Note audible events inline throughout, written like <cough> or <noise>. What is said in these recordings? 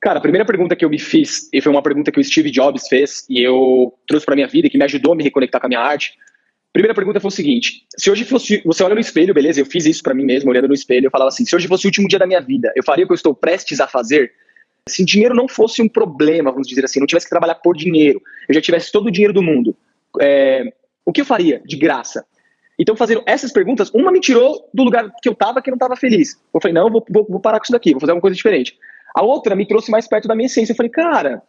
Cara, a primeira pergunta que eu me fiz, e foi uma pergunta que o Steve Jobs fez, e eu trouxe para minha vida, que me ajudou a me reconectar com a minha arte. Primeira pergunta foi o seguinte: se hoje fosse. Você olha no espelho, beleza? Eu fiz isso para mim mesmo, olhando no espelho, eu falava assim: se hoje fosse o último dia da minha vida, eu faria o que eu estou prestes a fazer? Se dinheiro não fosse um problema, vamos dizer assim, não tivesse que trabalhar por dinheiro, eu já tivesse todo o dinheiro do mundo, é, o que eu faria de graça? Então, fazendo essas perguntas, uma me tirou do lugar que eu estava, que eu não estava feliz. Eu falei, não, vou, vou, vou parar com isso daqui, vou fazer uma coisa diferente. A outra me trouxe mais perto da minha essência. Eu falei, cara,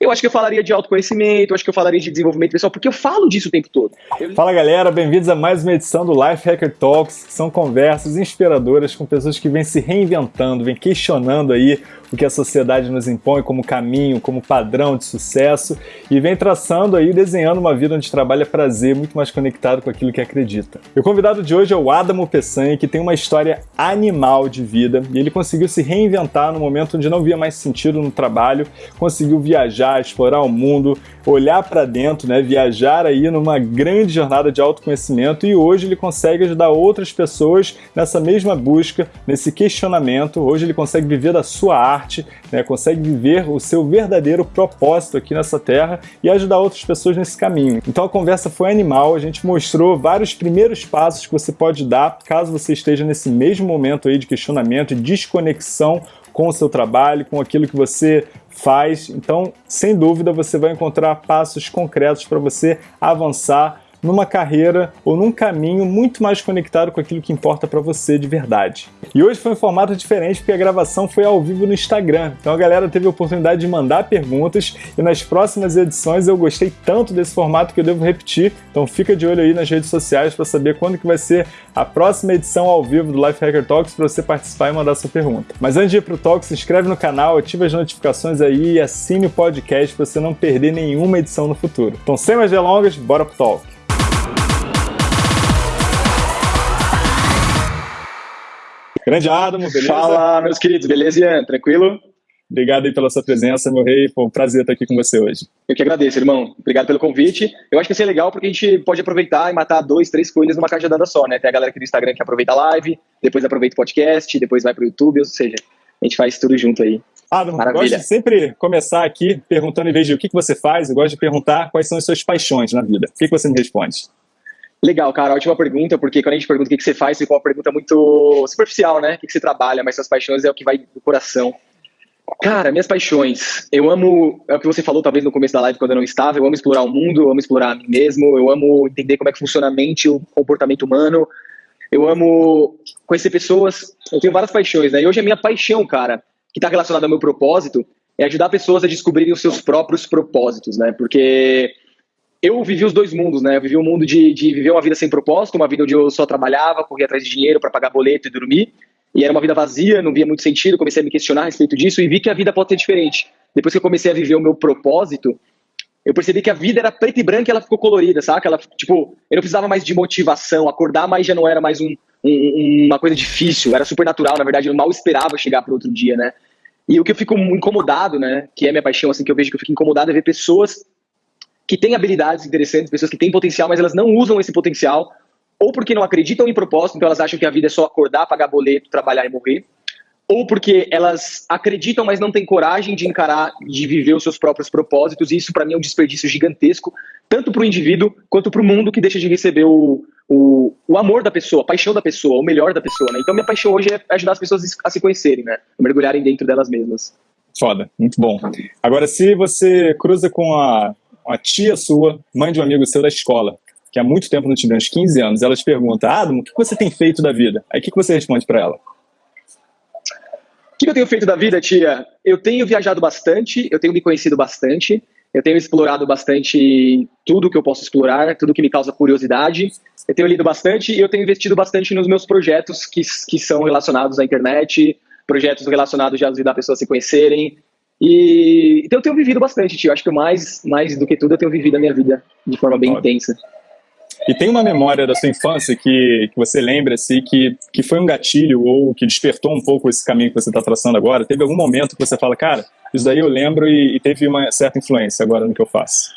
eu acho que eu falaria de autoconhecimento, eu acho que eu falaria de desenvolvimento pessoal, porque eu falo disso o tempo todo. Eu... Fala galera, bem-vindos a mais uma edição do Life Hacker Talks, que são conversas inspiradoras com pessoas que vêm se reinventando, vêm questionando aí o que a sociedade nos impõe como caminho, como padrão de sucesso e vem traçando aí, desenhando uma vida onde trabalha prazer, muito mais conectado com aquilo que acredita. E o convidado de hoje é o Adamo Peçanha, que tem uma história animal de vida e ele conseguiu se reinventar no momento onde não via mais sentido no trabalho, conseguiu viajar, explorar o mundo, olhar para dentro, né, viajar aí numa grande jornada de autoconhecimento e hoje ele consegue ajudar outras pessoas nessa mesma busca, nesse questionamento. Hoje ele consegue viver da sua arte, né, consegue viver o seu verdadeiro propósito aqui nessa terra e ajudar outras pessoas nesse caminho. Então a conversa foi animal, a gente mostrou vários primeiros passos que você pode dar caso você esteja nesse mesmo momento aí de questionamento desconexão com o seu trabalho, com aquilo que você faz. Então, sem dúvida, você vai encontrar passos concretos para você avançar numa carreira ou num caminho muito mais conectado com aquilo que importa para você de verdade. E hoje foi um formato diferente porque a gravação foi ao vivo no Instagram. Então a galera teve a oportunidade de mandar perguntas e nas próximas edições eu gostei tanto desse formato que eu devo repetir. Então fica de olho aí nas redes sociais para saber quando que vai ser a próxima edição ao vivo do Life Hacker Talks para você participar e mandar sua pergunta. Mas antes de ir pro Talk, se inscreve no canal, ativa as notificações aí e assine o podcast para você não perder nenhuma edição no futuro. Então sem mais delongas, bora pro Talk. Grande Adamo, beleza? Fala, meus queridos, beleza, Ian? Tranquilo? Obrigado aí pela sua presença, meu rei. Foi um prazer estar aqui com você hoje. Eu que agradeço, irmão. Obrigado pelo convite. Eu acho que vai ser legal porque a gente pode aproveitar e matar dois, três coelhos numa cajadada só, né? Tem a galera aqui do Instagram que aproveita a live, depois aproveita o podcast, depois vai pro YouTube, ou seja, a gente faz tudo junto aí. Adamo, Maravilha. gosto de sempre começar aqui perguntando, em vez de o que você faz, eu gosto de perguntar quais são as suas paixões na vida. O que você me responde? Legal, cara, ótima pergunta, porque quando a gente pergunta o que, você faz, fica uma pergunta muito superficial, né? O que, você trabalha, mas suas paixões é o que vai do coração. Cara, minhas paixões. Eu amo, é o que você falou talvez no começo da live quando eu não estava, eu amo explorar o mundo, eu amo explorar a mim mesmo, eu amo entender como é que funciona a mente, o comportamento humano. Eu amo conhecer pessoas, eu tenho várias paixões, né? E hoje a minha paixão, cara, que está relacionada ao meu propósito, é ajudar pessoas a descobrirem os seus próprios propósitos, né? Porque eu vivi os dois mundos, né? Eu vivi o um mundo de, de viver uma vida sem propósito, uma vida onde eu só trabalhava, corria atrás de dinheiro para pagar boleto e dormir. E era uma vida vazia, não via muito sentido, comecei a me questionar a respeito disso e vi que a vida pode ser diferente. Depois que eu comecei a viver o meu propósito, eu percebi que a vida era preta e branca e ela ficou colorida, saca? Ela, tipo, eu não precisava mais de motivação, acordar mais já não era mais um, um, uma coisa difícil, era super natural, na verdade, eu mal esperava chegar para outro dia, né? E o que eu fico incomodado, né, que é minha paixão, assim, que eu vejo que eu fico incomodado é ver pessoas que têm habilidades interessantes, pessoas que têm potencial, mas elas não usam esse potencial, ou porque não acreditam em propósito, então elas acham que a vida é só acordar, pagar boleto, trabalhar e morrer, ou porque elas acreditam, mas não têm coragem de encarar, de viver os seus próprios propósitos, e isso para mim é um desperdício gigantesco, tanto para o indivíduo quanto para o mundo que deixa de receber o, o, o amor da pessoa, a paixão da pessoa, o melhor da pessoa. Né? Então minha paixão hoje é ajudar as pessoas a se conhecerem, né? a mergulharem dentro delas mesmas. Foda, muito bom. Agora, se você cruza com a uma tia sua, mãe de um amigo seu da escola, que há muito tempo não te vê, uns 15 anos, ela te pergunta, Adam, o que você tem feito da vida? Aí o que você responde para ela? O que eu tenho feito da vida, tia? Eu tenho viajado bastante, eu tenho me conhecido bastante, eu tenho explorado bastante tudo que eu posso explorar, tudo que me causa curiosidade. Eu tenho lido bastante e eu tenho investido bastante nos meus projetos que, que são relacionados à internet, projetos relacionados a ajudar pessoas a se conhecerem, e então eu tenho vivido bastante, tio. Acho que mais, mais do que tudo eu tenho vivido a minha vida de forma bem Óbvio. intensa. E tem uma memória da sua infância que, que você lembra assim, que, que foi um gatilho ou que despertou um pouco esse caminho que você está traçando agora? Teve algum momento que você fala, cara, isso daí eu lembro e, e teve uma certa influência agora no que eu faço?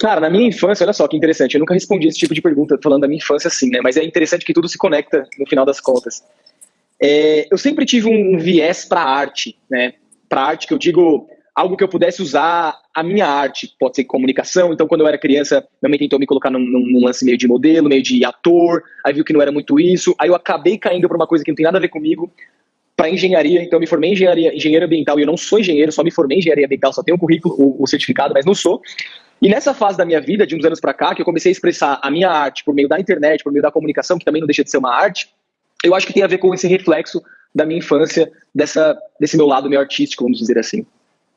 Cara, na minha infância, olha só que interessante, eu nunca respondi esse tipo de pergunta falando da minha infância assim, né? Mas é interessante que tudo se conecta no final das contas. é, eu sempre tive um viés para arte, né? Que eu digo algo que eu pudesse usar a minha arte, pode ser comunicação. Então, quando eu era criança, minha mãe tentou me colocar num, num, lance meio de modelo, meio de ator, aí viu que não era muito isso. Aí eu acabei caindo para uma coisa que não tem nada a ver comigo, para engenharia. Então, eu me formei em engenharia, engenheiro ambiental e eu não sou engenheiro, só me formei em engenharia ambiental, só tenho o currículo, o, o certificado, mas não sou. E nessa fase da minha vida, de uns anos para cá, que eu comecei a expressar a minha arte por meio da internet, por meio da comunicação, que também não deixa de ser uma arte, eu acho que tem a ver com esse reflexo da minha infância, dessa, desse meu lado meio artístico, vamos dizer assim.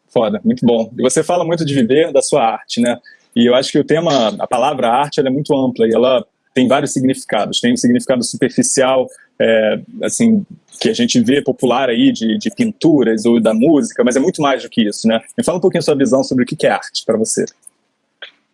Foda, muito bom. E você fala muito de viver da sua arte, né? E eu acho que o tema, a palavra arte, ela é muito ampla e ela tem vários significados. Tem um significado superficial, é, assim, que a gente vê popular aí de, de, pinturas ou da música, mas é muito mais do que isso, né? Me fala um pouquinho a sua visão sobre o que é arte para você.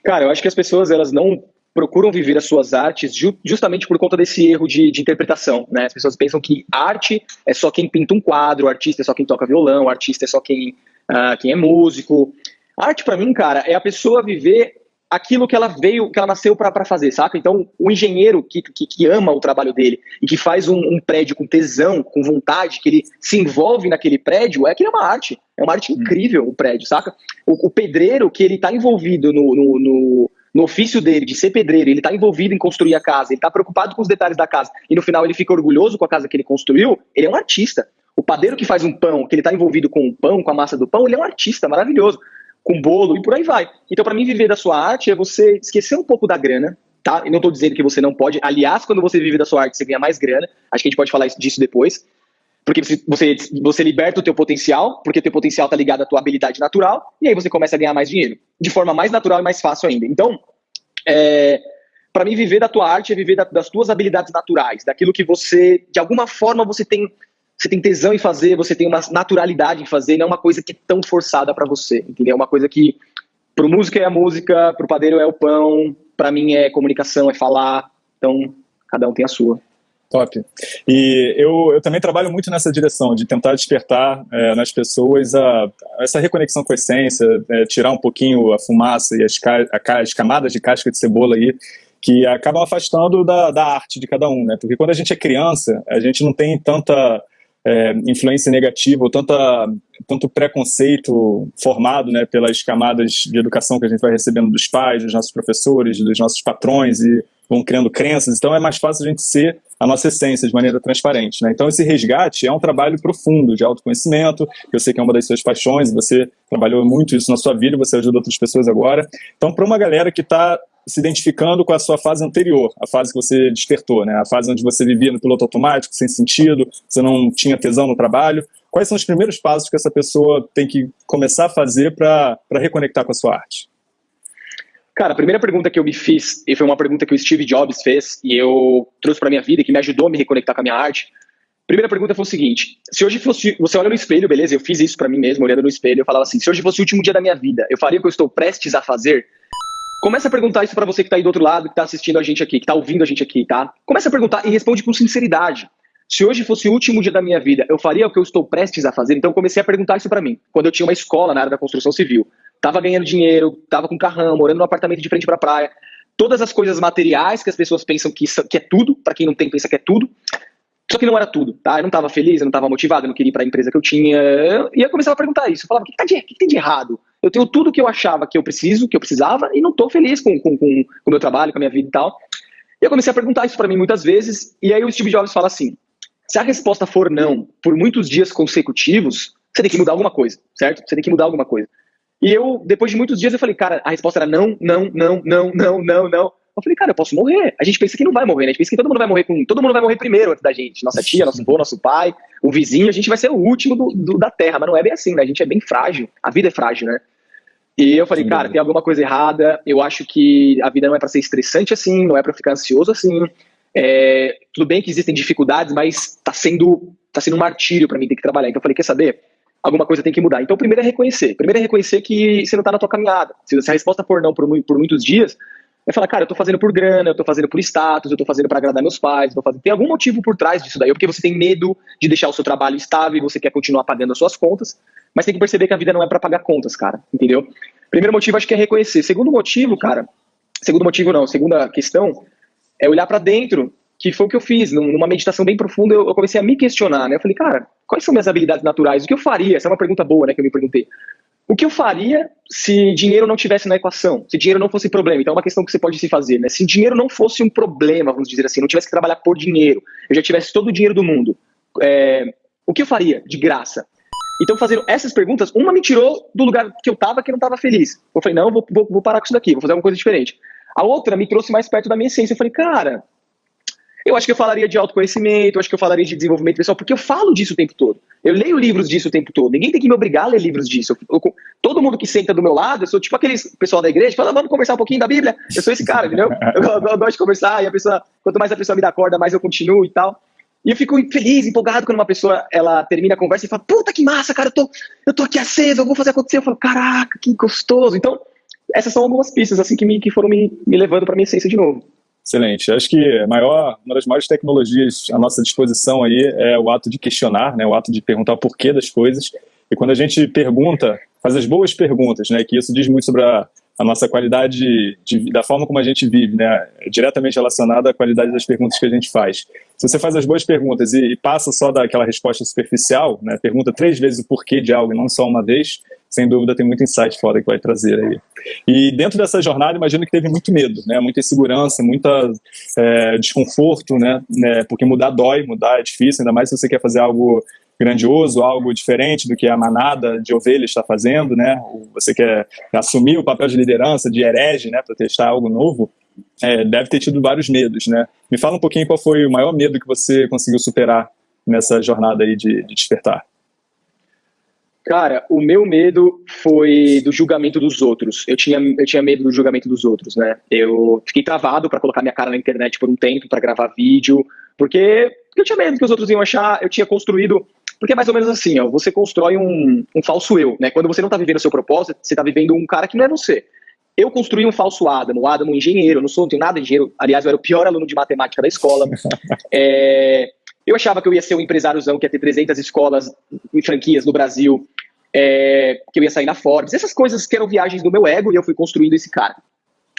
Cara, eu acho que as pessoas, elas não procuram viver as suas artes ju justamente por conta desse erro de, de, interpretação, né? As pessoas pensam que arte é só quem pinta um quadro, o artista é só quem toca violão, o artista é só quem uh, quem é músico. arte, para mim, cara, é a pessoa viver aquilo que ela veio, que ela nasceu para fazer, saca? Então, o engenheiro que, que, que, ama o trabalho dele e que faz um, um, prédio com tesão, com vontade, que ele se envolve naquele prédio, é que é uma arte. É uma arte incrível o prédio, saca? O, o pedreiro que ele tá envolvido no, no, no, no, ofício dele de ser pedreiro, ele tá envolvido em construir a casa, ele tá preocupado com os detalhes da casa e no final ele fica orgulhoso com a casa que ele construiu, ele é um artista. O padeiro que faz um pão, que ele está envolvido com o pão, com a massa do pão, ele é um artista maravilhoso, com bolo e por aí vai. Então, para mim, viver da sua arte é você esquecer um pouco da grana, tá? E não estou dizendo que você não pode. Aliás, quando você vive da sua arte, você ganha mais grana. Acho que a gente pode falar disso depois. Porque você, você liberta o teu potencial, porque o teu potencial está ligado à tua habilidade natural, e aí você começa a ganhar mais dinheiro. De forma mais natural e mais fácil ainda. Então, é, para mim, viver da tua arte é viver da, das tuas habilidades naturais, daquilo que você, de alguma forma, você tem você tem tesão em fazer, você tem uma naturalidade em fazer, não é uma coisa que é tão forçada para você, entendeu? É uma coisa que pro música é a música, pro padeiro é o pão, para mim é comunicação, é falar, então cada um tem a sua. Top. E eu, eu também trabalho muito nessa direção, de tentar despertar é, nas pessoas a, a, essa reconexão com a essência, é, tirar um pouquinho a fumaça e as, a, as camadas de casca de cebola aí, que acabam afastando da, da arte de cada um, né? Porque quando a gente é criança, a gente não tem tanta é, influência negativa ou tanta, tanto preconceito formado né, pelas camadas de educação que a gente vai recebendo dos pais, dos nossos professores, dos nossos patrões e vão criando crenças, então é mais fácil a gente ser a nossa essência de maneira transparente. Né? Então esse resgate é um trabalho profundo de autoconhecimento, que eu sei que é uma das suas paixões, você trabalhou muito isso na sua vida, você ajuda outras pessoas agora. Então para uma galera que está se identificando com a sua fase anterior, a fase que você despertou, né? a fase onde você vivia no piloto automático, sem sentido, você não tinha tesão no trabalho. Quais são os primeiros passos que essa pessoa tem que começar a fazer para reconectar com a sua arte? Cara, a primeira pergunta que eu me fiz, e foi uma pergunta que o Steve Jobs fez, e eu trouxe para minha vida, que me ajudou a me reconectar com a minha arte. Primeira pergunta foi o seguinte: se hoje fosse. Você olha no espelho, beleza? Eu fiz isso para mim mesmo, olhando no espelho, eu falava assim: se hoje fosse o último dia da minha vida, eu faria o que eu estou prestes a fazer? Começa a perguntar isso para você que está aí do outro lado, que está assistindo a gente aqui, que está ouvindo a gente aqui, tá? Começa a perguntar e responde com sinceridade. Se hoje fosse o último dia da minha vida, eu faria o que eu estou prestes a fazer? Então comecei a perguntar isso para mim. Quando eu tinha uma escola na área da construção civil, tava ganhando dinheiro, tava com carrão, morando num apartamento de frente para praia, todas as coisas materiais que as pessoas pensam que, que é tudo, para quem não tem pensa que é tudo. Só que não era tudo, tá? Eu não estava feliz, eu não estava motivado, eu não queria ir para a empresa que eu tinha. E eu começava a perguntar isso. Eu falava, o que, tá de, que tem de errado? Eu tenho tudo que eu achava que eu preciso, que eu precisava, e não estou feliz com o com, com, com meu trabalho, com a minha vida e tal. E eu comecei a perguntar isso para mim muitas vezes, e aí o Steve Jobs fala assim: se a resposta for não por muitos dias consecutivos, você tem que mudar alguma coisa, certo? Você tem que mudar alguma coisa. E eu, depois de muitos dias, eu falei, cara, a resposta era não, não, não, não, não, não, não. Eu falei, cara, eu posso morrer. A gente pensa que não vai morrer, né? A gente pensa que todo mundo vai morrer com. Todo mundo vai morrer primeiro antes da gente. Nossa tia, nosso avô, nosso pai, o vizinho, a gente vai ser o último do, do, da Terra, mas não é bem assim, né? A gente é bem frágil. A vida é frágil, né? E eu falei, cara, tem alguma coisa errada. Eu acho que a vida não é para ser estressante assim, não é para ficar ansioso assim. É, tudo bem que existem dificuldades, mas tá sendo, tá sendo um martírio para mim ter que trabalhar. Então eu falei, quer saber? Alguma coisa tem que mudar. Então, primeiro é reconhecer. Primeiro é reconhecer que você não tá na tua caminhada. Se a resposta for não por, por muitos dias, é falar, cara, eu tô fazendo por grana, eu tô fazendo por status, eu tô fazendo para agradar meus pais, tô fazendo... tem algum motivo por trás disso daí, ou porque você tem medo de deixar o seu trabalho estável e você quer continuar pagando as suas contas, mas tem que perceber que a vida não é para pagar contas, cara, entendeu? Primeiro motivo acho que é reconhecer. Segundo motivo, cara, segundo motivo não, segunda questão é olhar para dentro que foi o que eu fiz, numa meditação bem profunda, eu comecei a me questionar, né? Eu falei, cara, quais são minhas habilidades naturais? O que eu faria? Essa é uma pergunta boa, né, que eu me perguntei. O que eu faria se dinheiro não tivesse na equação? Se dinheiro não fosse problema? Então é uma questão que você pode se fazer, né? Se dinheiro não fosse um problema, vamos dizer assim, não tivesse que trabalhar por dinheiro, eu já tivesse todo o dinheiro do mundo, é, o que eu faria de graça? Então, fazendo essas perguntas, uma me tirou do lugar que eu estava, que eu não estava feliz. Eu falei, não, vou, vou, vou parar com isso daqui, vou fazer alguma coisa diferente. A outra me trouxe mais perto da minha essência. Eu falei, cara, eu acho que eu falaria de autoconhecimento, eu acho que eu falaria de desenvolvimento pessoal, porque eu falo disso o tempo todo. Eu leio livros disso o tempo todo. Ninguém tem que me obrigar a ler livros disso. Eu, eu, todo mundo que senta do meu lado, eu sou tipo aquele pessoal da igreja fala, vamos conversar um pouquinho da Bíblia. Eu sou esse cara, entendeu? Eu, eu, gosto de conversar e a pessoa, quanto mais a pessoa me dá corda, mais eu continuo e tal. E eu fico feliz, empolgado quando uma pessoa ela termina a conversa e fala: Puta que massa, cara, eu tô, eu tô aqui aceso, eu vou fazer acontecer. Eu falo: Caraca, que gostoso. Então, essas são algumas pistas assim que, me, que foram me, me levando para minha essência de novo. Excelente. Acho que maior, uma das maiores tecnologias à nossa disposição aí é o ato de questionar, né, o ato de perguntar o porquê das coisas. E quando a gente pergunta, faz as boas perguntas, né, que isso diz muito sobre a, a nossa qualidade de, da forma como a gente vive, né, é diretamente relacionada à qualidade das perguntas que a gente faz. Se você faz as boas perguntas e, e passa só daquela resposta superficial, né, pergunta três vezes o porquê de algo e não só uma vez, sem dúvida tem muito insight fora que vai trazer aí. E dentro dessa jornada, imagino que teve muito medo, né, muita insegurança, muita é, desconforto, né, né, porque mudar dói, mudar é difícil, ainda mais se você quer fazer algo grandioso, algo diferente do que a manada de ovelhas está fazendo, né? Você quer assumir o papel de liderança, de herege, né, para testar algo novo, é, deve ter tido vários medos, né? Me fala um pouquinho qual foi o maior medo que você conseguiu superar nessa jornada aí de, de despertar. Cara, o meu medo foi do julgamento dos outros. Eu tinha, eu tinha medo do julgamento dos outros, né? Eu fiquei travado para colocar minha cara na internet por um tempo, para gravar vídeo, porque eu tinha medo que os outros iam achar. Eu tinha construído porque é mais ou menos assim, ó, você constrói um, um falso eu, né? Quando você não está vivendo o seu propósito, você está vivendo um cara que não é você. Eu construí um falso Adam, o Adam um engenheiro, eu não sou, não tenho nada de engenheiro, aliás, eu era o pior aluno de matemática da escola. <laughs> é, eu achava que eu ia ser um empresáriozão que ia ter 300 escolas e franquias no Brasil, é, que eu ia sair na Forbes, essas coisas que eram viagens do meu ego e eu fui construindo esse cara.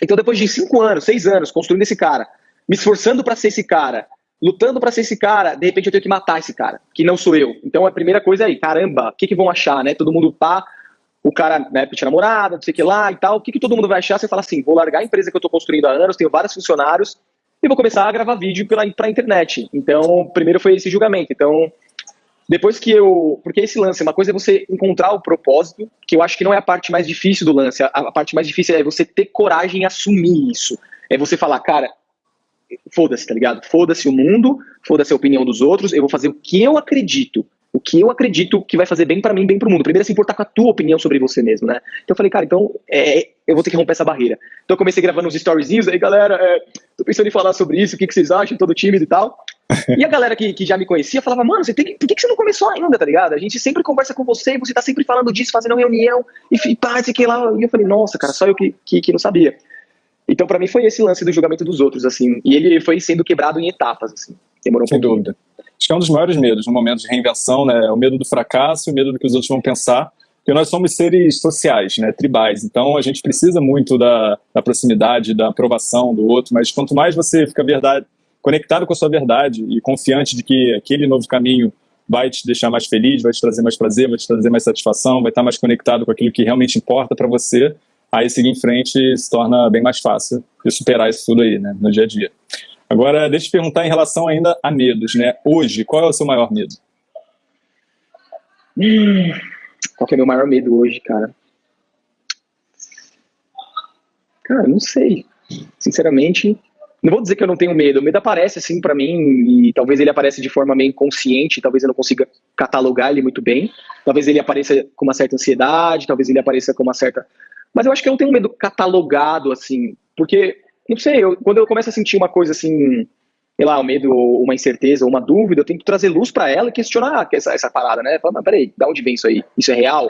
Então, depois de cinco anos, seis anos construindo esse cara, me esforçando para ser esse cara, lutando para ser esse cara, de repente eu tenho que matar esse cara, que não sou eu. Então a primeira coisa é aí, caramba, o que, que vão achar, né? Todo mundo pá, o cara, né, tinha namorada, não sei o que lá e tal, o que, que todo mundo vai achar? Você fala assim, vou largar a empresa que eu estou construindo há anos, tenho vários funcionários, e vou começar a gravar vídeo para a internet. Então, primeiro foi esse julgamento. Então, depois que eu. Porque esse lance, uma coisa é você encontrar o propósito, que eu acho que não é a parte mais difícil do lance. A, a parte mais difícil é você ter coragem em assumir isso. É você falar, cara, foda-se, tá ligado? Foda-se o mundo, foda-se a opinião dos outros, eu vou fazer o que eu acredito. O que eu acredito que vai fazer bem para mim, bem pro mundo. Primeiro é se importar com a tua opinião sobre você mesmo, né? Então eu falei, cara, então é, eu vou ter que romper essa barreira. Então eu comecei gravando uns storyzinhos, aí galera, é, tô pensando em falar sobre isso, o que, que vocês acham, todo tímido e tal. E a galera que, que já me conhecia falava, mano, você tem que, por que, que você não começou ainda, tá ligado? A gente sempre conversa com você e você tá sempre falando disso, fazendo reunião, e pá, sei que lá. E eu falei, nossa, cara, só eu que, que, que não sabia. Então, para mim, foi esse lance do julgamento dos outros, assim. E ele foi sendo quebrado em etapas, assim. Demorou um Sem pouquinho. dúvida. Acho que é um dos maiores medos no momento de reinvenção, né? É o medo do fracasso, o medo do que os outros vão pensar. Porque nós somos seres sociais, né? Tribais. Então, a gente precisa muito da, da proximidade, da aprovação do outro. Mas quanto mais você fica verdade, conectado com a sua verdade e confiante de que aquele novo caminho vai te deixar mais feliz, vai te trazer mais prazer, vai te trazer mais satisfação, vai estar mais conectado com aquilo que realmente importa para você, aí seguir em frente se torna bem mais fácil de superar isso tudo aí, né, no dia a dia. Agora, deixa eu te perguntar em relação ainda a medos, né? Hoje, qual é o seu maior medo? Hum, qual é o meu maior medo hoje, cara? Cara, não sei. Sinceramente, não vou dizer que eu não tenho medo. O medo aparece assim para mim e talvez ele apareça de forma meio inconsciente, talvez eu não consiga catalogar ele muito bem. Talvez ele apareça com uma certa ansiedade, talvez ele apareça com uma certa mas eu acho que eu não tenho medo catalogado, assim, porque, não sei, eu, quando eu começo a sentir uma coisa assim, sei lá, um medo, uma incerteza, uma dúvida, eu tenho que trazer luz para ela e questionar essa, essa parada, né? Falar, mas peraí, da onde vem isso aí? Isso é real?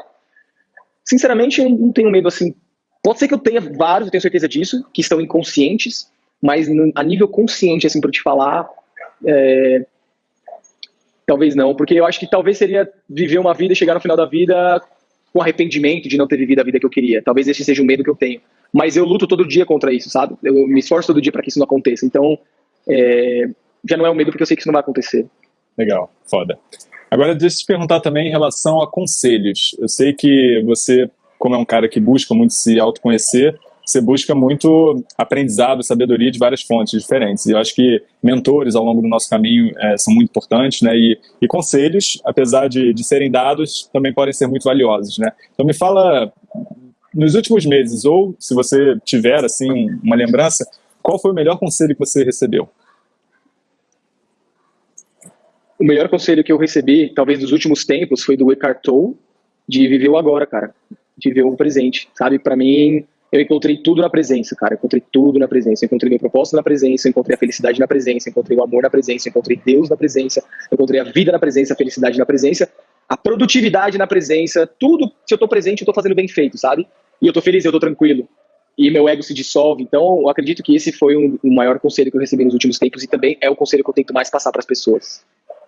Sinceramente, eu não tenho medo, assim. Pode ser que eu tenha vários, eu tenho certeza disso, que estão inconscientes, mas a nível consciente, assim, para te falar, é, talvez não, porque eu acho que talvez seria viver uma vida e chegar no final da vida com arrependimento de não ter vivido a vida que eu queria. Talvez esse seja o medo que eu tenho. Mas eu luto todo dia contra isso, sabe? Eu me esforço todo dia para que isso não aconteça. Então, é, já não é um medo porque eu sei que isso não vai acontecer. Legal, foda. Agora, deixa eu te perguntar também em relação a conselhos. Eu sei que você, como é um cara que busca muito se autoconhecer, você busca muito aprendizado, sabedoria de várias fontes diferentes. E eu acho que mentores ao longo do nosso caminho é, são muito importantes, né? E, e conselhos, apesar de, de serem dados, também podem ser muito valiosos, né? Então me fala, nos últimos meses, ou se você tiver, assim, uma lembrança, qual foi o melhor conselho que você recebeu? O melhor conselho que eu recebi, talvez dos últimos tempos, foi do Eckhart Tolle, de viver o agora, cara. De viver o presente, sabe? Para mim, eu encontrei tudo na presença, cara. Eu encontrei tudo na presença. Eu encontrei meu propósito na presença, encontrei a felicidade na presença, encontrei o amor na presença, encontrei Deus na presença, encontrei a vida na presença, a felicidade na presença, a produtividade na presença, tudo. Se eu tô presente, eu tô fazendo bem feito, sabe? E eu tô feliz, eu tô tranquilo. E meu ego se dissolve. Então, eu acredito que esse foi um, o maior conselho que eu recebi nos últimos tempos e também é o conselho que eu tento mais passar para as pessoas.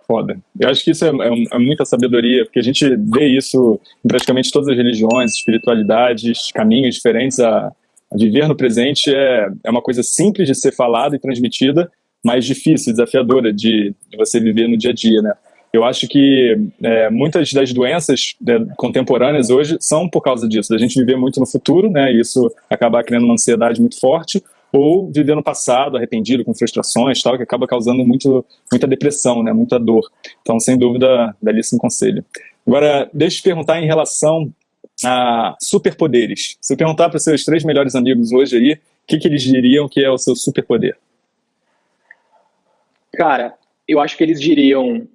Foda. Eu acho que isso é, é, é, muita sabedoria, porque a gente vê isso em praticamente todas as religiões, espiritualidades, caminhos diferentes. A, a viver no presente é, é uma coisa simples de ser falada e transmitida, mas difícil, desafiadora de, de você viver no dia a dia, né? Eu acho que é, muitas das doenças né, contemporâneas hoje são por causa disso, da gente viver muito no futuro, né? E isso acaba criando uma ansiedade muito forte, ou viver no passado, arrependido, com frustrações tal, que acaba causando muito, muita depressão, né, muita dor. Então, sem dúvida, belíssimo conselho. Agora, deixa eu te perguntar em relação a superpoderes. Se eu perguntar para os seus três melhores amigos hoje aí, o que, que eles diriam que é o seu superpoder? Cara, eu acho que eles diriam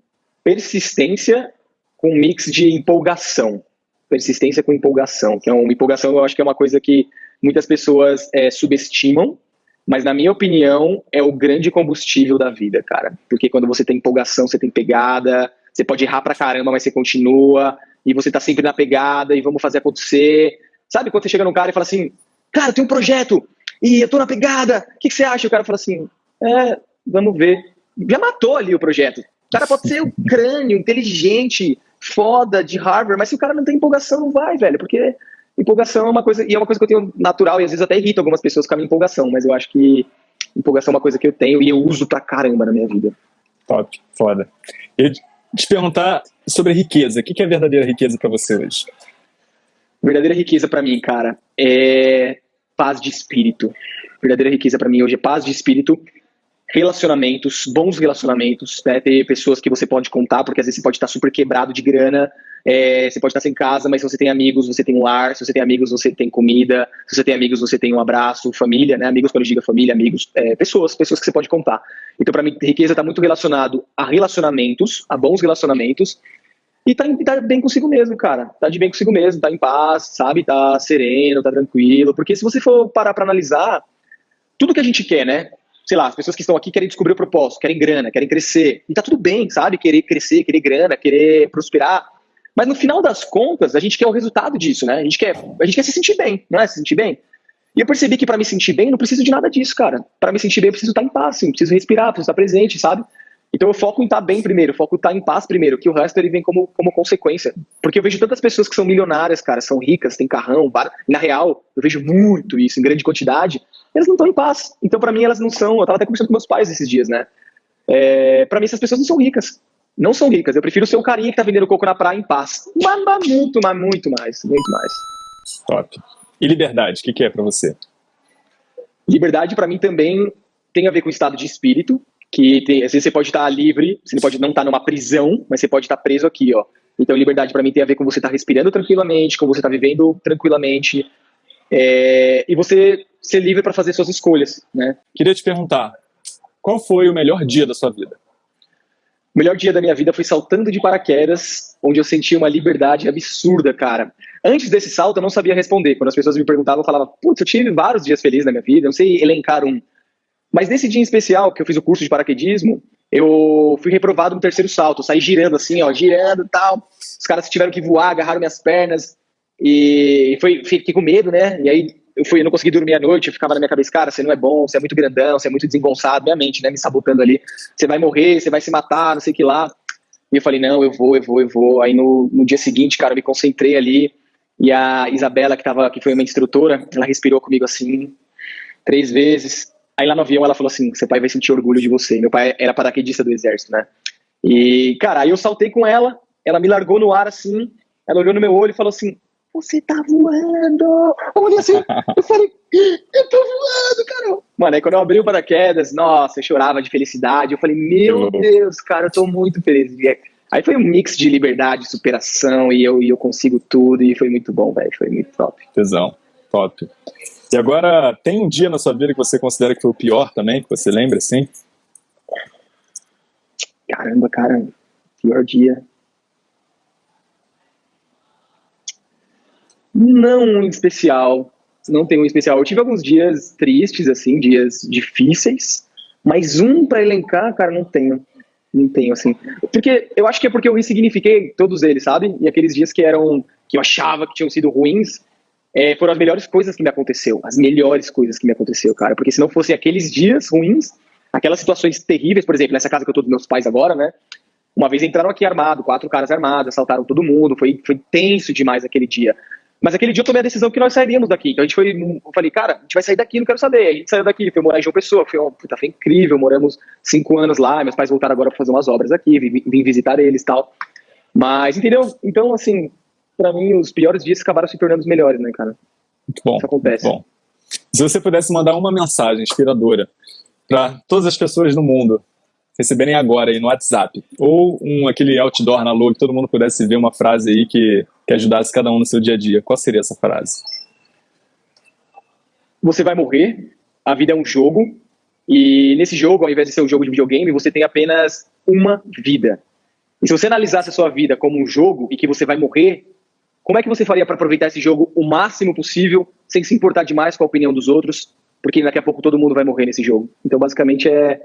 persistência com um mix de empolgação. Persistência com empolgação, que é uma empolgação eu acho que é uma coisa que muitas pessoas é, subestimam, mas na minha opinião é o grande combustível da vida, cara. Porque quando você tem empolgação, você tem pegada, você pode errar pra caramba, mas você continua, e você tá sempre na pegada, e vamos fazer acontecer. Sabe quando você chega num cara e fala assim, cara, tem um projeto, e eu tô na pegada, o que, que, você acha? O cara fala assim, é, vamos ver. Já matou ali o projeto. O cara pode ser o crânio, inteligente, foda, de Harvard, mas se o cara não tem empolgação, não vai, velho, porque empolgação é uma coisa, e é uma coisa que eu tenho natural, e às vezes até irrita algumas pessoas com a minha empolgação, mas eu acho que empolgação é uma coisa que eu tenho e eu uso pra caramba na minha vida. Top, foda. E te perguntar sobre riqueza, o que é verdadeira riqueza para você hoje? Verdadeira riqueza para mim, cara, é paz de espírito. Verdadeira riqueza para mim hoje é paz de espírito relacionamentos, bons relacionamentos, né? ter pessoas que você pode contar, porque às vezes você pode estar super quebrado de grana, é, você pode estar sem casa, mas se você tem amigos, você tem um lar, se você tem amigos, você tem comida, se você tem amigos, você tem um abraço, família, né? Amigos, quando eu digo família, amigos, é, pessoas, pessoas que você pode contar. Então, para mim, riqueza está muito relacionado a relacionamentos, a bons relacionamentos, e tá, tá, bem consigo mesmo, cara. Tá de bem consigo mesmo, tá em paz, sabe? Tá sereno, tá tranquilo. Porque se você for parar pra analisar, tudo que a gente quer, né? Sei lá, as pessoas que estão aqui querem descobrir o propósito, querem grana, querem crescer. E tá tudo bem, sabe? Querer crescer, querer grana, querer prosperar. Mas no final das contas, a gente quer o resultado disso, né? A gente quer, a gente quer se sentir bem, não é? Se sentir bem. E eu percebi que para me sentir bem, não preciso de nada disso, cara. Para me sentir bem, eu preciso estar em paz, eu preciso respirar, preciso estar presente, sabe? Então eu foco em estar bem primeiro, foco em estar em paz primeiro, que o resto ele vem como, como consequência. Porque eu vejo tantas pessoas que são milionárias, cara, são ricas, têm carrão, bar... na real, eu vejo muito isso em grande quantidade, elas não estão em paz. Então para mim elas não são, eu tava até conversando com meus pais esses dias, né? É, para mim essas pessoas não são ricas. Não são ricas. Eu prefiro ser o carinha que tá vendendo coco na praia em paz. Mas, mas muito, mas muito mais, muito mais. Top. E liberdade, o que, que é para você? Liberdade para mim também tem a ver com estado de espírito, que tem, às vezes você pode estar livre, você pode não estar numa prisão, mas você pode estar preso aqui, ó. Então, liberdade para mim tem a ver com você estar respirando tranquilamente, com você estar vivendo tranquilamente, é, e você ser livre para fazer suas escolhas, né? Queria te perguntar, qual foi o melhor dia da sua vida? O melhor dia da minha vida foi saltando de paraquedas, onde eu senti uma liberdade absurda, cara. Antes desse salto, eu não sabia responder. Quando as pessoas me perguntavam, eu falava, putz, eu tive vários dias felizes na minha vida, não sei elencar um. Mas nesse dia em especial, que eu fiz o curso de paraquedismo, eu fui reprovado no terceiro salto, saí girando assim, ó, girando e tal. Os caras tiveram que voar, agarraram minhas pernas e foi, fiquei com medo, né? E aí eu fui, eu não consegui dormir à noite, ficava na minha cabeça, cara, você não é bom, você é muito grandão, você é muito desengonçado, minha mente, né, me sabotando ali. Você vai morrer, você vai se matar, não sei o que lá. E eu falei, não, eu vou, eu vou, eu vou. Aí no, no dia seguinte, cara, eu me concentrei ali e a Isabela, que, tava, que foi uma instrutora, ela respirou comigo assim, três vezes, Aí lá no avião ela falou assim: seu pai vai sentir orgulho de você. Meu pai era paraquedista do exército, né? E, cara, aí eu saltei com ela, ela me largou no ar assim, ela olhou no meu olho e falou assim: Você tá voando! Eu olhei assim, eu falei: Eu tô voando, cara! Mano, aí quando eu abri o paraquedas, nossa, eu chorava de felicidade. Eu falei: Meu Deus, cara, eu tô muito feliz. Aí foi um mix de liberdade, superação, e eu, e eu consigo tudo, e foi muito bom, velho. Foi muito top. Tesão, top. E agora, tem um dia na sua vida que você considera que foi o pior também, que você lembra, assim? Caramba, cara, pior dia. Não um especial, não tem um especial. Eu tive alguns dias tristes, assim, dias difíceis, mas um para elencar, cara, não tenho. Não tenho, assim. Porque eu acho que é porque eu ressignifiquei todos eles, sabe? E aqueles dias que eram, que eu achava que tinham sido ruins, é, foram as melhores coisas que me aconteceu. As melhores coisas que me aconteceu, cara. Porque se não fossem aqueles dias ruins, aquelas situações terríveis, por exemplo, nessa casa que eu tô dos meus pais agora, né? Uma vez entraram aqui armado, quatro caras armados, assaltaram todo mundo, foi, foi tenso demais aquele dia. Mas aquele dia eu tomei a decisão que nós sairíamos daqui. Então a gente foi, eu falei, cara, a gente vai sair daqui, não quero saber. A gente saiu daqui, foi morar em João Pessoa, foi, puta, foi incrível, moramos cinco anos lá, meus pais voltaram agora para fazer umas obras aqui, vim, vim visitar eles e tal. Mas, entendeu? Então, assim, para mim, os piores dias acabaram se tornando os melhores, né, cara? Muito bom. Isso acontece. bom. Se você pudesse mandar uma mensagem inspiradora para todas as pessoas no mundo receberem agora aí no WhatsApp, ou um, aquele outdoor na lua que todo mundo pudesse ver uma frase aí que, que ajudasse cada um no seu dia a dia, qual seria essa frase? Você vai morrer, a vida é um jogo, e nesse jogo, ao invés de ser um jogo de videogame, você tem apenas uma vida. E se você analisasse a sua vida como um jogo e que você vai morrer, como é que você faria para aproveitar esse jogo o máximo possível, sem se importar demais com a opinião dos outros, porque daqui a pouco todo mundo vai morrer nesse jogo. Então, basicamente, é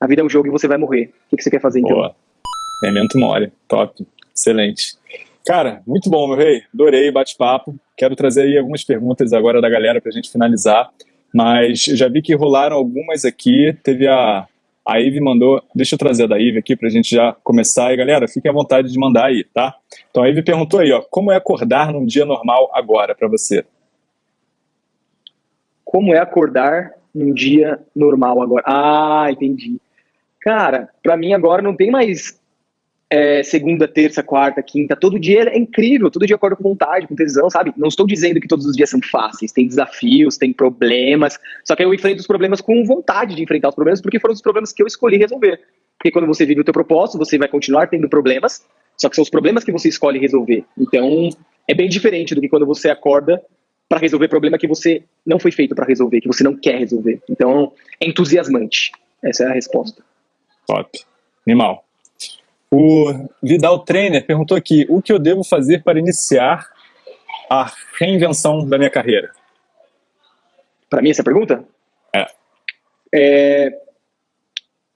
a vida é um jogo e você vai morrer. O que, você quer fazer, então? Boa. Memento mori. Top. Excelente. Cara, muito bom, meu rei. Adorei bate-papo. Quero trazer aí algumas perguntas agora da galera para a gente finalizar. Mas já vi que rolaram algumas aqui. Teve a... A Ive mandou... Deixa eu trazer a da Ive aqui para a gente já começar. E, galera, fiquem à vontade de mandar aí, tá? Então, a Ive perguntou aí, ó. Como é acordar num dia normal agora para você? como é acordar num dia normal agora. Ah, entendi. Cara, para mim agora não tem mais é, segunda, terça, quarta, quinta. Todo dia é incrível, todo dia eu acordo com vontade, com tesão, sabe? Não estou dizendo que todos os dias são fáceis, tem desafios, tem problemas. Só que eu enfrento os problemas com vontade de enfrentar os problemas, porque foram os problemas que eu escolhi resolver. Porque quando você vive o teu propósito, você vai continuar tendo problemas, só que são os problemas que você escolhe resolver. Então, é bem diferente do que quando você acorda para resolver problema que você não foi feito para resolver, que você não quer resolver. Então, é entusiasmante. Essa é a resposta. Top. Animal. O Vidal Trainer perguntou aqui, o que eu devo fazer para iniciar a reinvenção da minha carreira? Para mim, essa pergunta? É. é.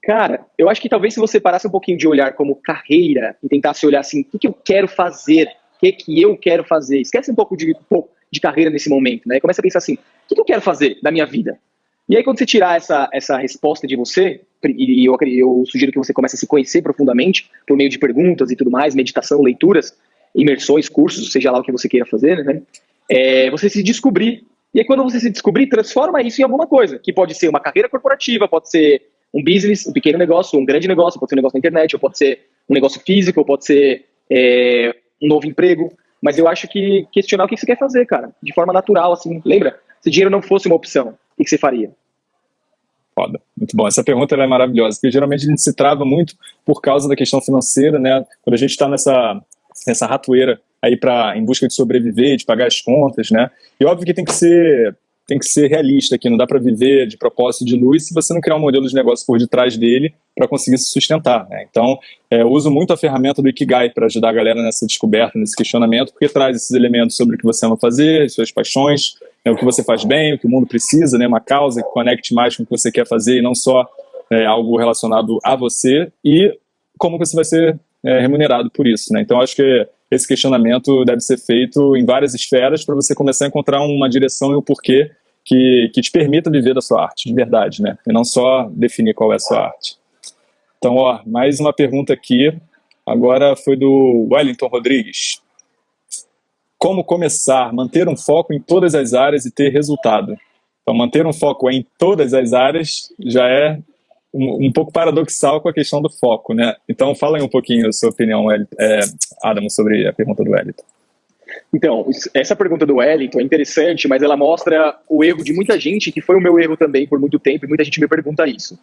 Cara, eu acho que talvez se você parasse um pouquinho de olhar como carreira e tentasse olhar assim, o que, que eu quero fazer? O que, que eu quero fazer? Esquece um pouco de, de carreira nesse momento, né? Começa a pensar assim, o que eu quero fazer da minha vida? E aí quando você tirar essa, essa resposta de você, e eu, eu sugiro que você comece a se conhecer profundamente, por meio de perguntas e tudo mais, meditação, leituras, imersões, cursos, seja lá o que você queira fazer, né? É, você se descobrir. E aí quando você se descobrir, transforma isso em alguma coisa, que pode ser uma carreira corporativa, pode ser um business, um pequeno negócio, um grande negócio, pode ser um negócio na internet, ou pode ser um negócio físico, ou pode ser é, um novo emprego. Mas eu acho que questionar o que você quer fazer, cara, de forma natural, assim. Lembra? Se dinheiro não fosse uma opção, o que você faria? Foda, muito bom. Essa pergunta é maravilhosa, porque geralmente a gente se trava muito por causa da questão financeira, né? Quando a gente está nessa, nessa ratoeira aí para em busca de sobreviver, de pagar as contas, né? E óbvio que tem que ser tem que ser realista aqui, não dá para viver de propósito de luz se você não criar um modelo de negócio por detrás dele para conseguir se sustentar. Né? Então, é, eu uso muito a ferramenta do Ikigai para ajudar a galera nessa descoberta, nesse questionamento, porque traz esses elementos sobre o que você ama fazer, suas paixões, né, o que você faz bem, o que o mundo precisa, né, uma causa que conecte mais com o que você quer fazer e não só é, algo relacionado a você, e como você vai ser é, remunerado por isso. Né? Então, acho que esse questionamento deve ser feito em várias esferas para você começar a encontrar uma direção e um porquê que, que te permita viver da sua arte, de verdade, né? E não só definir qual é a sua arte. Então, ó, mais uma pergunta aqui. Agora foi do Wellington Rodrigues. Como começar, manter um foco em todas as áreas e ter resultado? Então, manter um foco em todas as áreas já é um, um pouco paradoxal com a questão do foco, né? Então, fala aí um pouquinho a sua opinião, é, Adam, sobre a pergunta do Wellington. Então, essa pergunta do Wellington é interessante, mas ela mostra o erro de muita gente, que foi o meu erro também por muito tempo, e muita gente me pergunta isso.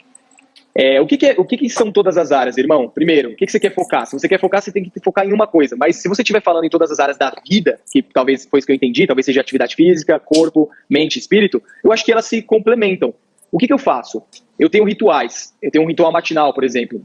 É, o que, que, é, o que, que, são todas as áreas, irmão? Primeiro, o que, que, você quer focar? Se você quer focar, você tem que focar em uma coisa. Mas se você estiver falando em todas as áreas da vida, que talvez foi isso que eu entendi, talvez seja atividade física, corpo, mente, espírito, eu acho que elas se complementam. O que, eu faço? Eu tenho rituais. Eu tenho um ritual matinal, por exemplo.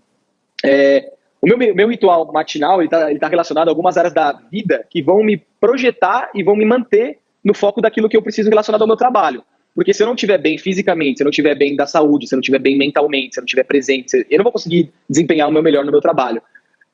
É, o meu, meu ritual matinal está tá relacionado a algumas áreas da vida que vão me projetar e vão me manter no foco daquilo que eu preciso relacionado ao meu trabalho. Porque se eu não estiver bem fisicamente, se eu não estiver bem da saúde, se eu não estiver bem mentalmente, se eu não estiver presente, eu não vou conseguir desempenhar o meu melhor no meu trabalho.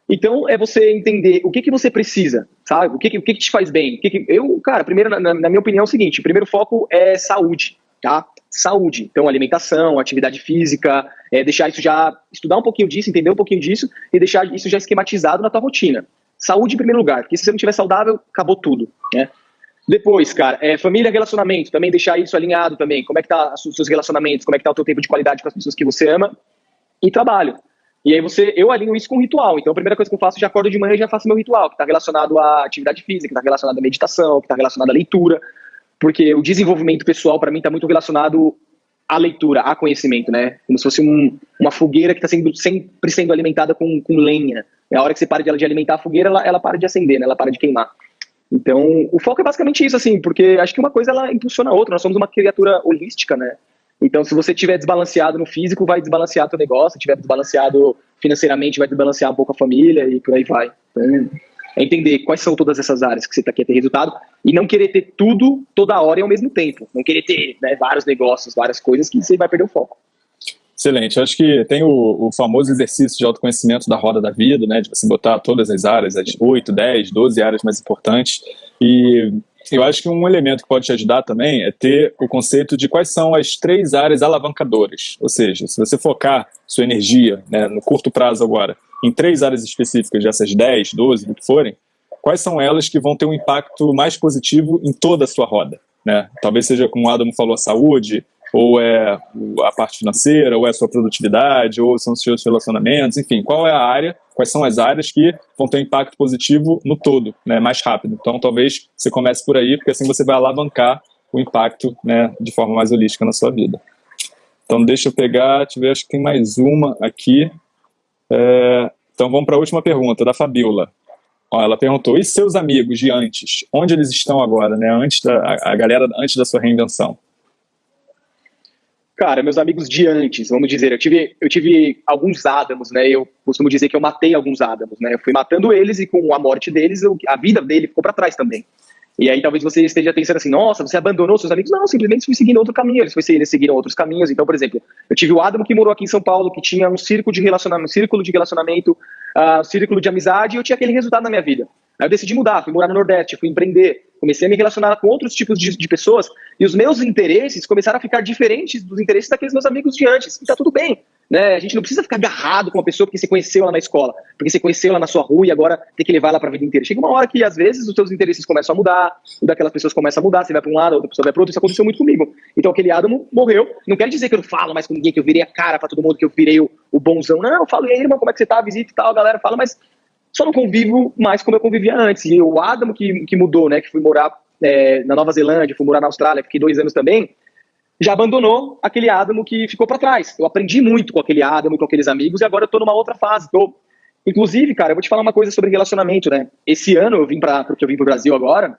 Então, é você entender o que, que você precisa, sabe? O que, o que, que te faz bem. O que que... Eu, cara, primeiro, na, na, minha opinião, é o seguinte: o primeiro foco é saúde, tá? Saúde. Então, alimentação, atividade física, é deixar isso já, estudar um pouquinho disso, entender um pouquinho disso e deixar isso já esquematizado na tua rotina. Saúde em primeiro lugar, porque se você não estiver saudável, acabou tudo, né? Depois, cara, é, família, relacionamento, também deixar isso alinhado também. Como é que tá os seus relacionamentos, como é que tá o teu tempo de qualidade com as pessoas que você ama e trabalho. E aí você, eu alinho isso com ritual. Então a primeira coisa que eu faço, já acordo de manhã e já faço meu ritual, que está relacionado à atividade física, que está relacionado à meditação, que está relacionado à leitura, porque o desenvolvimento pessoal para mim está muito relacionado à leitura, a conhecimento, né? Como se fosse um, uma fogueira que está sendo, sempre sendo alimentada com, com lenha. É a hora que você para de, de alimentar a fogueira, ela, ela para de acender, né? Ela para de queimar. Então, o foco é basicamente isso, assim, porque acho que uma coisa ela impulsiona a outra. Nós somos uma criatura holística, né? Então, se você estiver desbalanceado no físico, vai desbalancear teu negócio. Se estiver desbalanceado financeiramente, vai desbalancear um pouco a família e por aí vai. Então, é entender quais são todas essas áreas que você tá, quer ter resultado e não querer ter tudo toda hora e ao mesmo tempo. Não querer ter né, vários negócios, várias coisas que você vai perder o foco. Excelente. Acho que tem o, o, famoso exercício de autoconhecimento da roda da vida, né? De você botar todas as áreas, as 8, 10, 12 áreas mais importantes. E eu acho que um elemento que pode te ajudar também é ter o conceito de quais são as três áreas alavancadoras. Ou seja, se você focar sua energia, né, no curto prazo agora, em três áreas específicas, dessas 10, 12, o que forem, quais são elas que vão ter um impacto mais positivo em toda a sua roda? Né? Talvez seja, como o Adam falou, a saúde, ou é a parte financeira, ou é a sua produtividade, ou são os seus relacionamentos, enfim, qual é a área, quais são as áreas que vão ter um impacto positivo no todo, né, mais rápido. Então, talvez você comece por aí, porque assim você vai alavancar o impacto né, de forma mais holística na sua vida. Então, deixa eu pegar, deixa eu ver, acho que tem mais uma aqui. É, então, vamos para a última pergunta, da Fabiola. Ó, ela perguntou, e seus amigos de antes? Onde eles estão agora, né? Antes da, a galera antes da sua reinvenção? Cara, meus amigos de antes, vamos dizer, eu tive, eu tive alguns Adamos, né? Eu costumo dizer que eu matei alguns Adamos, né? Eu fui matando eles e com a morte deles, eu, a vida dele ficou para trás também. E aí talvez você esteja pensando assim, nossa, você abandonou seus amigos? Não, simplesmente fui seguindo outro caminho, eles, eles seguiram outros caminhos. Então, por exemplo, eu tive o Adamo que morou aqui em São Paulo, que tinha um círculo de relacionamento, um círculo de relacionamento, uh, um círculo de amizade, e eu tinha aquele resultado na minha vida. Aí eu decidi mudar, fui morar no Nordeste, fui empreender, comecei a me relacionar com outros tipos de, de, pessoas e os meus interesses começaram a ficar diferentes dos interesses daqueles meus amigos de antes. E tá tudo bem, né? A gente não precisa ficar agarrado com uma pessoa porque você conheceu ela na escola, porque você conheceu ela na sua rua e agora tem que levar ela para a vida inteira. Chega uma hora que às vezes os seus interesses começam a mudar, o daquelas pessoas começa a mudar, você vai para um lado, a outra pessoa vai para outro. Isso aconteceu muito comigo. Então aquele Adamo morreu. Não quer dizer que eu não falo mais com ninguém, que eu virei a cara para todo mundo, que eu virei o, o bonzão. Não, eu falo, e aí, irmão, como é que você tá? Visita e tal, a galera fala, mas só não convivo mais como eu convivia antes. E o Adamo que, que mudou, né, que fui morar é, na Nova Zelândia, fui morar na Austrália, fiquei dois anos também, já abandonou aquele Adamo que ficou para trás. Eu aprendi muito com aquele Adamo, com aqueles amigos, e agora eu tô numa outra fase. Tô... Inclusive, cara, eu vou te falar uma coisa sobre relacionamento, né? Esse ano eu vim para, porque eu vim pro Brasil agora,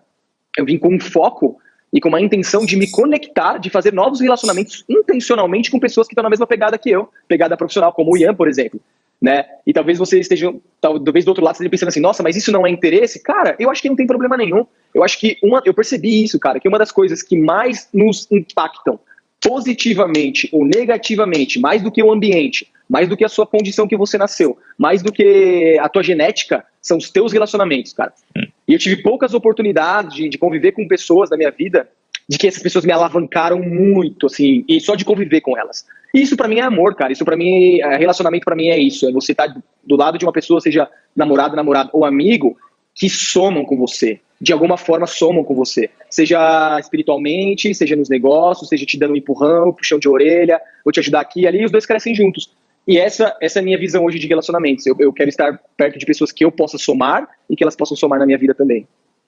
eu vim com um foco e com uma intenção de me conectar, de fazer novos relacionamentos intencionalmente com pessoas que estão na mesma pegada que eu, pegada profissional, como o Ian, por exemplo né? E talvez você esteja, talvez do outro lado, esteja pensando assim, nossa, mas isso não é interesse? Cara, eu acho que não tem problema nenhum. Eu acho que uma, eu percebi isso, cara, que uma das coisas que mais nos impactam positivamente ou negativamente, mais do que o ambiente, mais do que a sua condição que você nasceu, mais do que a tua genética, são os teus relacionamentos, cara. Hum. E eu tive poucas oportunidades de, de conviver com pessoas da minha vida de que essas pessoas me alavancaram muito, assim, e só de conviver com elas. Isso para mim é amor, cara. Isso para mim, é, relacionamento para mim é isso. É você estar tá do lado de uma pessoa, seja namorado, namorado ou amigo, que somam com você, de alguma forma somam com você. Seja espiritualmente, seja nos negócios, seja te dando um empurrão, puxão de orelha, vou te ajudar aqui e ali, e os dois crescem juntos. E essa, essa é a minha visão hoje de relacionamentos. Eu, eu quero estar perto de pessoas que eu possa somar e que elas possam somar na minha vida também.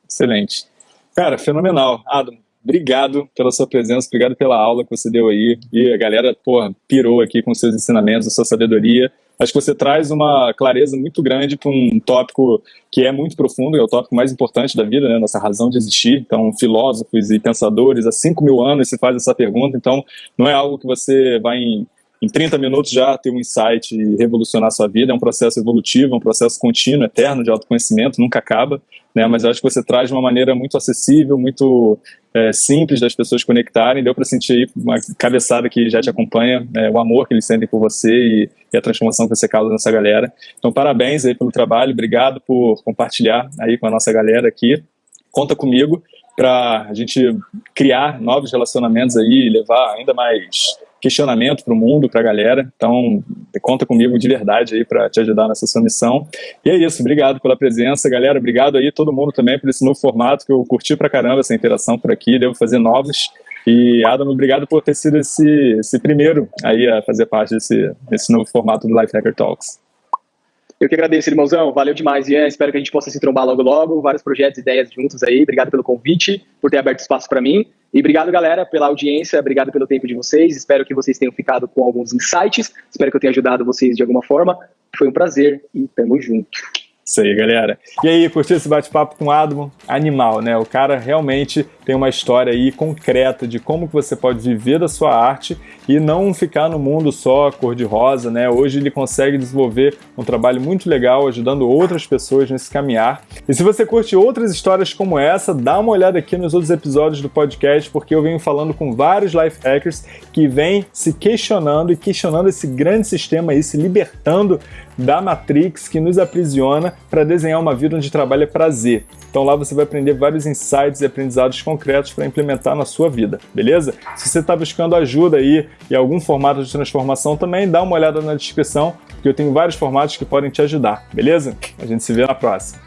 Excelente. Cara, fenomenal. Adam, obrigado pela sua presença, obrigado pela aula que você deu aí. E a galera, porra, pirou aqui com seus ensinamentos, a sua sabedoria. Acho que você traz uma clareza muito grande para um tópico que é muito profundo, é o tópico mais importante da vida, né? Nossa razão de existir. Então, filósofos e pensadores há 5 mil anos se faz essa pergunta. Então, não é algo que você vai em em 30 minutos já ter um insight e revolucionar a sua vida. É um processo evolutivo, é um processo contínuo, eterno de autoconhecimento, nunca acaba. Né? Mas eu acho que você traz de uma maneira muito acessível, muito é, simples das pessoas conectarem. Deu para sentir aí uma cabeçada que já te acompanha, é, o amor que eles sentem por você e, e, a transformação que você causa nessa galera. Então, parabéns aí pelo trabalho, obrigado por compartilhar aí com a nossa galera aqui. Conta comigo para a gente criar novos relacionamentos aí, levar ainda mais questionamento para o mundo, para a galera. Então, conta comigo de verdade aí para te ajudar nessa sua missão. E é isso, obrigado pela presença, galera. Obrigado aí todo mundo também por esse novo formato que eu curti pra caramba essa interação por aqui. Devo fazer novos. E Adam, obrigado por ter sido esse, esse primeiro aí a fazer parte desse, desse novo formato do Life Hacker Talks. Eu que agradeço, irmãozão. Valeu demais, Ian. Espero que a gente possa se trombar logo logo. Vários projetos, ideias juntos aí. Obrigado pelo convite, por ter aberto espaço para mim. E obrigado, galera, pela audiência. Obrigado pelo tempo de vocês. Espero que vocês tenham ficado com alguns insights. Espero que eu tenha ajudado vocês de alguma forma. Foi um prazer e tamo junto. Isso aí, galera. E aí, curtiu esse bate-papo com o Adamo? Animal, né? O cara realmente tem uma história aí concreta de como que você pode viver da sua arte e não ficar no mundo só cor-de-rosa, né? Hoje ele consegue desenvolver um trabalho muito legal ajudando outras pessoas nesse caminhar. E se você curte outras histórias como essa, dá uma olhada aqui nos outros episódios do podcast, porque eu venho falando com vários life hackers que vêm se questionando e questionando esse grande sistema aí, se libertando da Matrix que nos aprisiona para desenhar uma vida onde trabalho é prazer. Então lá você vai aprender vários insights e aprendizados concretos para implementar na sua vida, beleza? Se você está buscando ajuda aí e algum formato de transformação também, dá uma olhada na descrição, porque eu tenho vários formatos que podem te ajudar, beleza? A gente se vê na próxima.